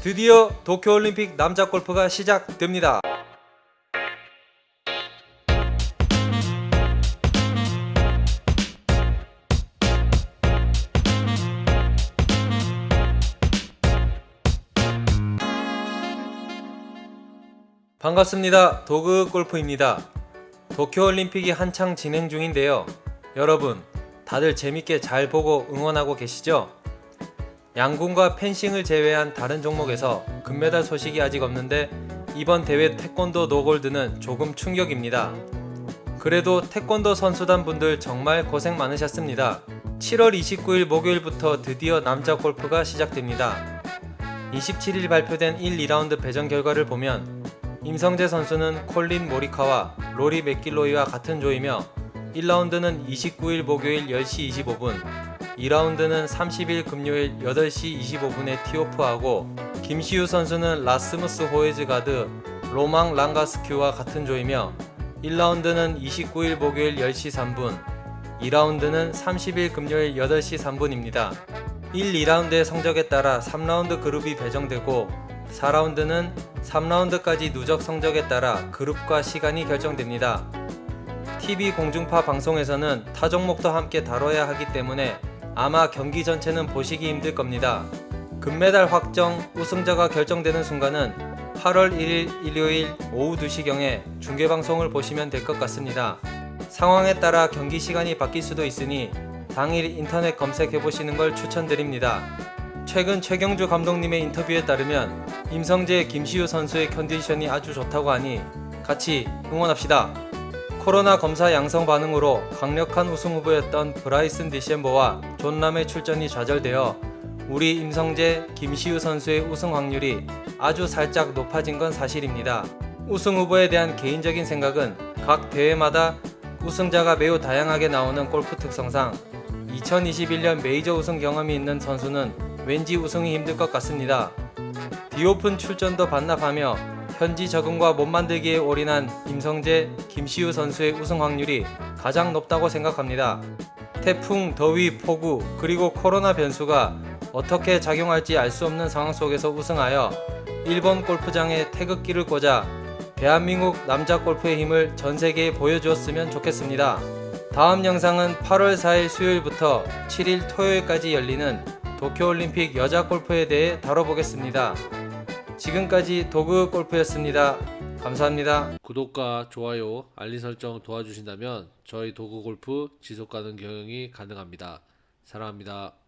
드디어 도쿄올림픽 남자 골프가 시작됩니다. 반갑습니다. 도그 골프입니다. 도쿄올림픽이 한창 진행 중인데요. 여러분, 다들 재밌게 잘 보고 응원하고 계시죠? 양궁과 펜싱을 제외한 다른 종목에서 금메달 소식이 아직 없는데 이번 대회 태권도 노골드는 조금 충격입니다. 그래도 태권도 선수단 분들 정말 고생 많으셨습니다. 7월 29일 목요일부터 드디어 남자 골프가 시작됩니다. 27일 발표된 1, 2라운드 배정 결과를 보면 임성재 선수는 콜린 모리카와 로리 맥길로이와 같은 조이며 1라운드는 29일 목요일 10시 25분 2라운드는 30일 금요일 8시 25분에 티오프하고 김시우 선수는 라스무스 호에즈 가드 로망 랑가스큐와 같은 조이며 1라운드는 29일 목요일 10시 3분 2라운드는 30일 금요일 8시 3분입니다. 1, 2라운드의 성적에 따라 3라운드 그룹이 배정되고 4라운드는 3라운드까지 누적 성적에 따라 그룹과 시간이 결정됩니다. TV 공중파 방송에서는 타 종목도 함께 다뤄야 하기 때문에 아마 경기 전체는 보시기 힘들 겁니다. 금메달 확정 우승자가 결정되는 순간은 8월 1일 일요일 오후 2시경에 중계방송을 보시면 될 것 같습니다. 상황에 따라 경기 시간이 바뀔 수도 있으니 당일 인터넷 검색해 보시는 걸 추천드립니다. 최근 최경주 감독님의 인터뷰에 따르면 임성재 김시우 선수의 컨디션이 아주 좋다고 하니 같이 응원합시다. 코로나 검사 양성 반응으로 강력한 우승 후보였던 브라이슨 디셈버와 존람의 출전이 좌절되어 우리 임성재, 김시우 선수의 우승 확률이 아주 살짝 높아진 건 사실입니다. 우승 후보에 대한 개인적인 생각은 각 대회마다 우승자가 매우 다양하게 나오는 골프 특성상 2021년 메이저 우승 경험이 있는 선수는 왠지 우승이 힘들 것 같습니다. 디오픈 출전도 반납하며 현지 적응과 몸 만들기에 올인한 임성재, 김시우 선수의 우승 확률이 가장 높다고 생각합니다. 태풍, 더위, 폭우, 그리고 코로나 변수가 어떻게 작용할지 알 수 없는 상황 속에서 우승하여 일본 골프장에 태극기를 꽂아 대한민국 남자 골프의 힘을 전 세계에 보여주었으면 좋겠습니다. 다음 영상은 8월 4일 수요일부터 7일 토요일까지 열리는 도쿄올림픽 여자 골프에 대해 다뤄보겠습니다. 지금까지 도그 골프였습니다. 감사합니다. 구독과 좋아요, 알림 설정 도와주신다면 저희 도구 골프 지속 가능 경영이 가능합니다. 사랑합니다.